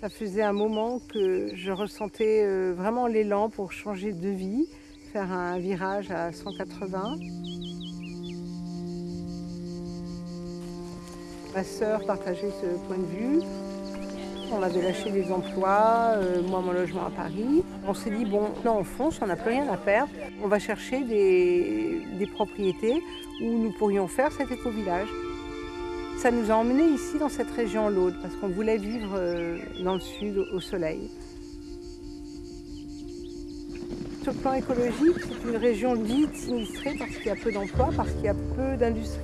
Ça faisait un moment que je ressentais euh, vraiment l'élan pour changer de vie, faire un virage à 180. Ma sœur partageait ce point de vue. On avait lâché les emplois, euh, moi mon logement à Paris. On s'est dit, bon, là on fonce, on n'a plus rien à perdre. On va chercher des, des propriétés où nous pourrions faire cet éco-village. Ça nous a emmenés ici dans cette région l'Aude parce qu'on voulait vivre euh, dans le sud au soleil. Sur le plan écologique, c'est une région dite sinistrée parce qu'il y a peu d'emplois, parce qu'il y a peu d'industrie.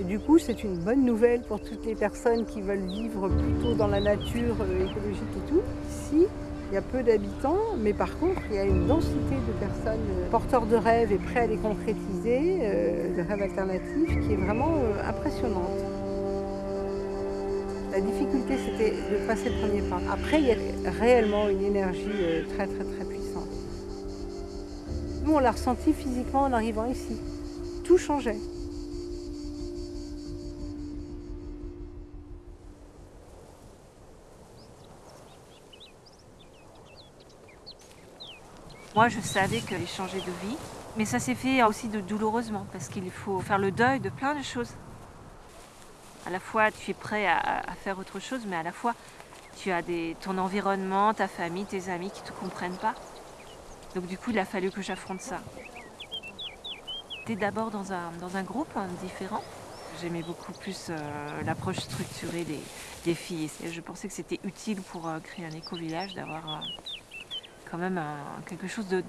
Et du coup, c'est une bonne nouvelle pour toutes les personnes qui veulent vivre plutôt dans la nature euh, écologique et tout. Ici, il y a peu d'habitants, mais par contre, il y a une densité de personnes euh, porteurs de rêves et prêts à les concrétiser, de rêves alternatifs, qui est vraiment impressionnante. La difficulté, c'était de passer le premier pas. Après, il y a réellement une énergie euh, très, très, très puissante. Nous, on l'a ressenti physiquement en arrivant ici. Tout changeait. Moi, je savais que j'allais changer de vie, mais ça s'est fait aussi de douloureusement, parce qu'il faut faire le deuil de plein de choses. À la fois, tu es prêt à, faire autre chose, mais à la fois, tu as ton environnement, ta famille, tes amis qui ne te comprennent pas. Donc du coup, il a fallu que j'affronte ça. J'étais d'abord dans un, groupe hein, différent. J'aimais beaucoup plus euh, l'approche structurée des, filles. Je pensais que c'était utile pour euh, créer un éco-village d'avoir euh, quand même quelque chose de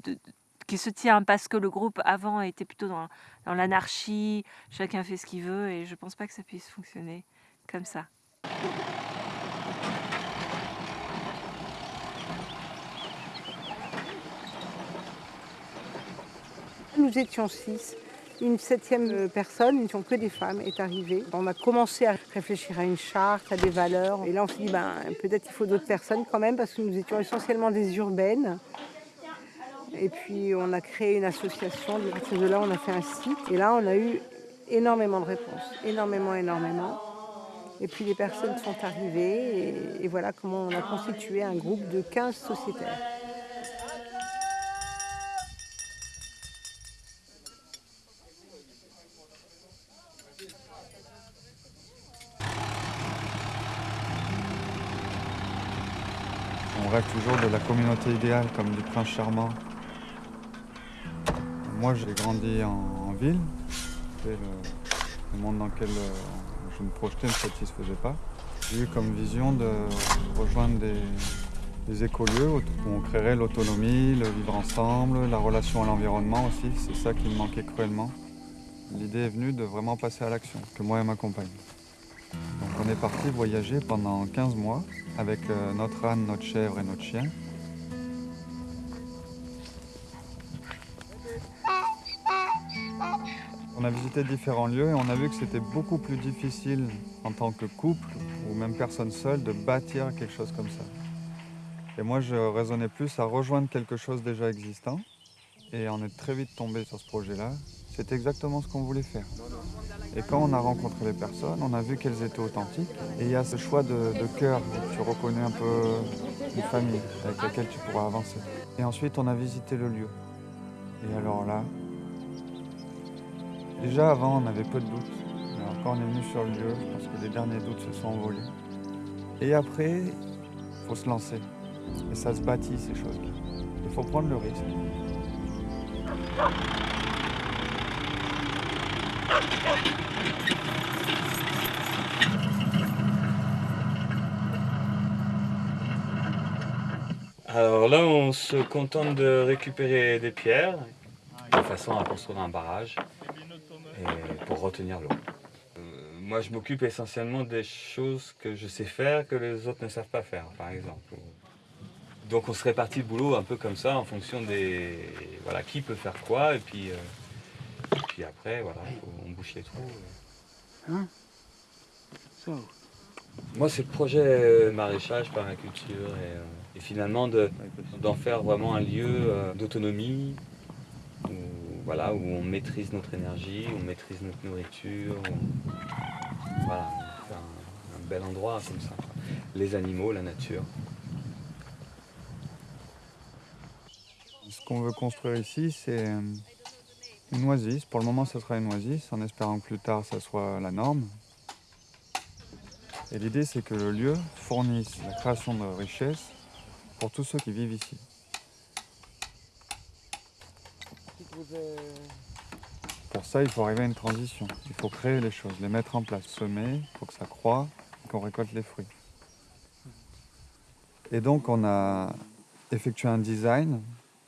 qui se tient parce que le groupe avant était plutôt dans, l'anarchie, chacun fait ce qu'il veut et je pense pas que ça puisse fonctionner comme ça. Nous étions six. Une septième personne, nous n'étions que des femmes, est arrivée. On a commencé à réfléchir à une charte, à des valeurs. Et là, on s'est dit, ben, peut-être il faut d'autres personnes quand même, parce que nous étions essentiellement des urbaines. Et puis on a créé une association, à partir de là on a fait un site. Et là on a eu énormément de réponses, énormément, énormément. Et puis les personnes sont arrivées et, voilà comment on a constitué un groupe de 15 sociétaires. On rêve toujours de la communauté idéale comme du prince charmant moi, j'ai grandi en, ville. Le, monde dans lequel euh, je me projetais ne me satisfaisait pas. J'ai eu comme vision de rejoindre des, écolieux où on créerait l'autonomie, le vivre ensemble, la relation à l'environnement aussi. C'est ça qui me manquait cruellement. L'idée est venue de vraiment passer à l'action, que moi et ma compagne. Donc on est parti voyager pendant 15 mois avec euh, notre âne, notre chèvre et notre chien. On a visité différents lieux et on a vu que c'était beaucoup plus difficile en tant que couple ou même personne seule de bâtir quelque chose comme ça. Et moi, je raisonnais plus à rejoindre quelque chose déjà existant et on est très vite tombé sur ce projet-là. C'était exactement ce qu'on voulait faire. Et quand on a rencontré les personnes, on a vu qu'elles étaient authentiques. Et il y a ce choix de, cœur, tu reconnais un peu une famille avec laquelle tu pourras avancer. Et ensuite, on a visité le lieu. Et alors là, Déjà avant, on avait peu de doutes. Mais quand on est venu sur le lieu, je pense que les derniers doutes se sont envolés. Et après, il faut se lancer. Et ça se bâtit, ces choses-là. Il faut prendre le risque. Alors là, on se contente de récupérer des pierres de façon à construire un barrage pour retenir l'eau. Euh, moi, je m'occupe essentiellement des choses que je sais faire que les autres ne savent pas faire, par exemple. Donc on se répartit le boulot un peu comme ça, en fonction des... Voilà, qui peut faire quoi, et puis, euh, puis après, voilà, on bouche les trous. Hein? Moi, c'est le projet euh, maraîchage, permaculture, et, et finalement d'en faire vraiment un lieu d'autonomie, voilà, où on maîtrise notre énergie, on maîtrise notre nourriture. Voilà, un, bel endroit comme ça. Les animaux, la nature. Ce qu'on veut construire ici, c'est euh, une oasis. Pour le moment, ça sera une oasis, en espérant que plus tard, ça soit la norme. Et l'idée, c'est que le lieu fournisse la création de richesses pour tous ceux qui vivent ici. Pour ça, il faut arriver à une transition. Il faut créer les choses, les mettre en place, semer, faut que ça croît, qu'on récolte les fruits. Et donc, on a effectué un design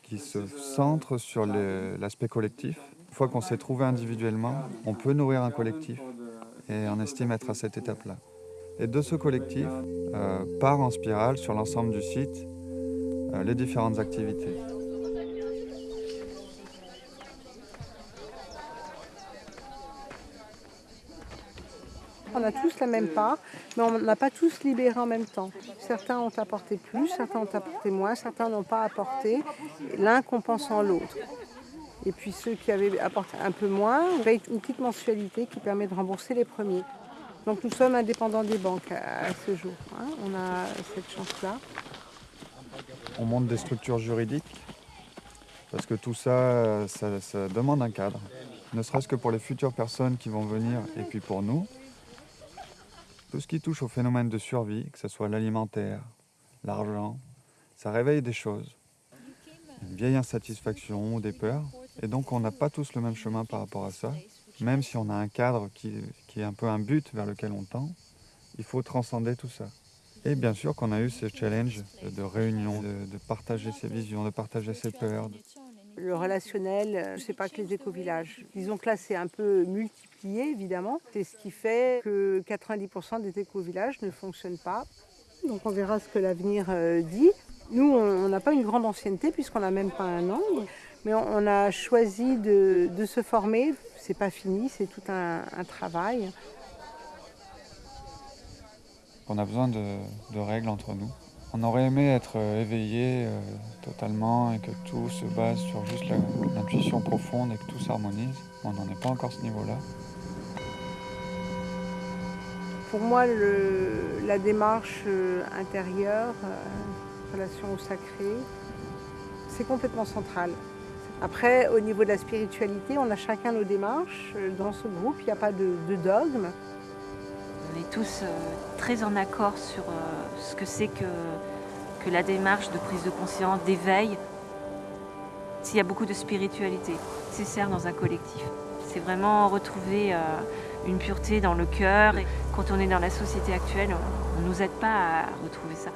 qui se centre sur l'aspect collectif. Une fois qu'on s'est trouvé individuellement, on peut nourrir un collectif et on estime être à cette étape-là. Et de ce collectif euh, part en spirale sur l'ensemble du site euh, les différentes activités. On a tous la même part, mais on n'a pas tous libéré en même temps. Certains ont apporté plus, certains ont apporté moins, certains n'ont pas apporté, l'un compensant l'autre. Et puis ceux qui avaient apporté un peu moins, on une petite mensualité qui permet de rembourser les premiers. Donc nous sommes indépendants des banques à, ce jour. hein. On a cette chance-là. On monte des structures juridiques parce que tout ça, ça demande un cadre. Ne serait-ce que pour les futures personnes qui vont venir et puis pour nous. Tout ce qui touche au phénomène de survie, que ce soit l'alimentaire, l'argent, ça réveille des choses. Une vieille insatisfaction ou des peurs. Et donc on n'a pas tous le même chemin par rapport à ça. Même si on a un cadre qui, est un peu un but vers lequel on tend, il faut transcender tout ça. Et bien sûr qu'on a eu ce challenge de, de réunion, de, de partager ses visions, de partager ses peurs. Le relationnel, euh, c'est pas que les éco-villages. Disons que là, c'est un peu multiplié, évidemment. C'est ce qui fait que 90% des éco-villages ne fonctionnent pas. Donc on verra ce que l'avenir euh, dit. Nous, on n'a pas une grande ancienneté puisqu'on n'a même pas un an. Mais on, a choisi de, se former. C'est pas fini, c'est tout un, travail. On a besoin de règles entre nous. On aurait aimé être euh, éveillé euh, totalement et que tout se base sur juste l'intuition profonde et que tout s'harmonise. On n'en est pas encore à ce niveau-là. Pour moi, la démarche euh, intérieure, relation au sacré, c'est complètement central. Après, au niveau de la spiritualité, on a chacun nos démarches. Dans ce groupe, il n'y a pas de, de dogme. On est tous euh, très en accord sur euh, ce que c'est que, la démarche de prise de conscience, d'éveil. S'il y a beaucoup de spiritualité nécessaire dans un collectif. C'est vraiment retrouver euh, une pureté dans le cœur. Quand on est dans la société actuelle, on ne nous aide pas à retrouver ça.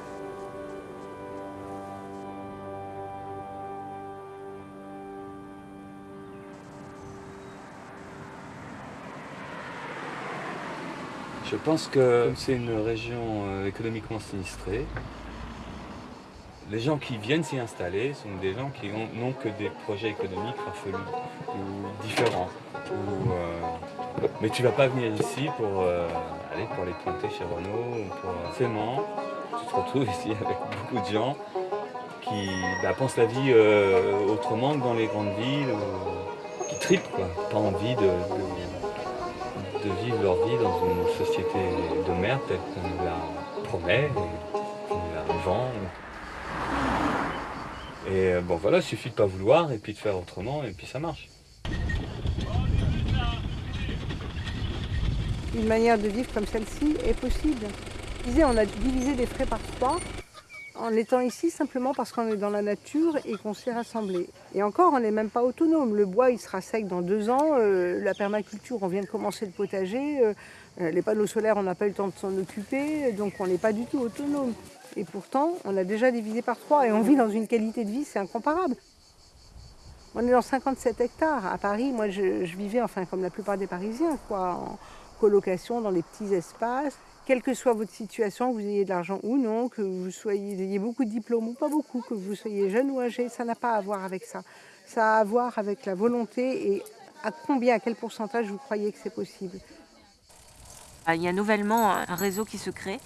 Je pense que c'est une région euh, économiquement sinistrée, les gens qui viennent s'y installer sont des gens qui ont- n'ont que des projets économiques farfelus ou différents. Euh, mais tu vas pas venir ici pour euh, aller pour les planter chez Renault ou pour. Tu te retrouves ici avec beaucoup de gens qui bah, pensent la vie autrement que dans les grandes villes, qui tripent quoi, pas envie de de vivre leur vie dans une société de merde telle qu'on nous la promet, et qu'on nous la vend. Et euh, bon voilà, il suffit de pas vouloir et puis de faire autrement et puis ça marche. Une manière de vivre comme celle-ci est possible. Je disais, on a divisé les frais par trois en étant ici simplement parce qu'on est dans la nature et qu'on s'est rassemblés. Et encore, on n'est même pas autonome. Le bois, il sera sec dans deux ans. euh, la permaculture, on vient de commencer le potager. euh, euh, les panneaux solaires, on n'a pas eu le temps de s'en occuper. Donc, on n'est pas du tout autonome. Et pourtant, on a déjà divisé par trois et on vit dans une qualité de vie, c'est incomparable. On est dans 57 hectares. À Paris, moi, je, je vivais, enfin, comme la plupart des Parisiens, quoi, en colocation dans les petits espaces. Quelle que soit votre situation, que vous ayez de l'argent ou non, que vous soyez, ayez beaucoup de diplômes ou pas beaucoup, que vous soyez jeune ou âgé, ça n'a pas à voir avec ça. Ça a à voir avec la volonté et à combien, à quel pourcentage vous croyez que c'est possible. Ah, Il y a nouvellement un réseau qui se crée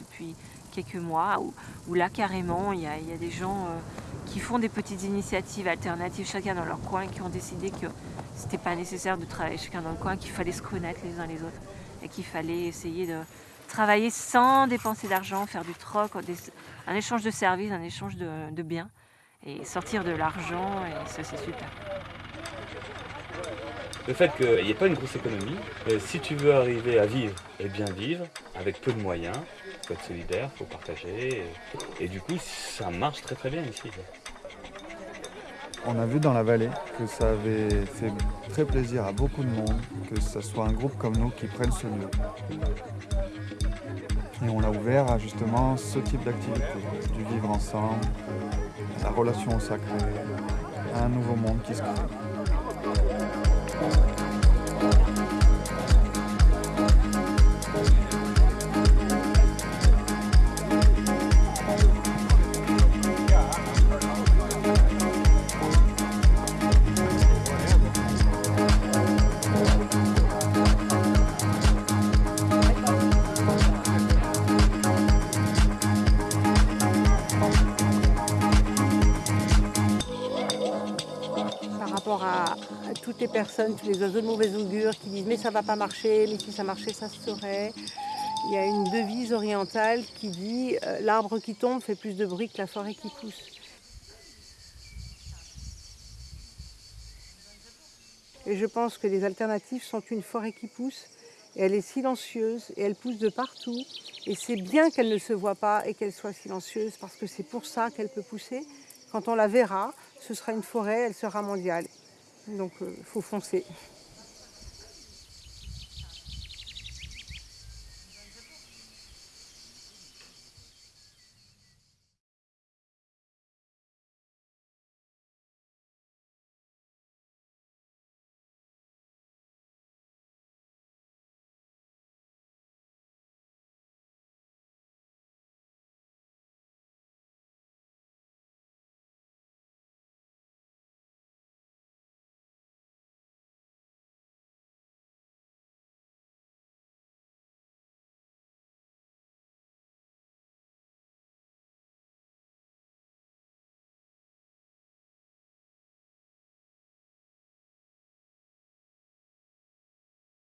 depuis quelques mois où, là carrément il y a, il y a des gens euh, qui font des petites initiatives alternatives chacun dans leur coin qui ont décidé que c'était pas nécessaire de travailler chacun dans le coin, qu'il fallait se connaître les uns les autres et qu'il fallait essayer de travailler sans dépenser d'argent, faire du troc, un échange de services, un échange de, biens. et sortir de l'argent, et ça c'est super. Le fait qu'il n'y ait pas une grosse économie, euh, si tu veux arriver à vivre et bien vivre, avec peu de moyens, il faut être solidaire, il faut partager, et du coup ça marche très très bien ici. On a vu dans la vallée que ça avait fait très plaisir à beaucoup de monde, que ce soit un groupe comme nous qui prenne ce lieu. Et on l'a ouvert à justement ce type d'activité, du vivre ensemble, la relation au sacré, un nouveau monde qui se crée. Toutes les personnes, tous les oiseaux de mauvaise augure qui disent mais ça va pas marcher, mais si ça marchait, ça se saurait. Il y a une devise orientale qui dit euh, l'arbre qui tombe fait plus de bruit que la forêt qui pousse. Et je pense que les alternatives sont une forêt qui pousse, et elle est silencieuse, et elle pousse de partout. Et c'est bien qu'elle ne se voit pas et qu'elle soit silencieuse, parce que c'est pour ça qu'elle peut pousser. Quand on la verra, ce sera une forêt, elle sera mondiale. Donc il faut foncer.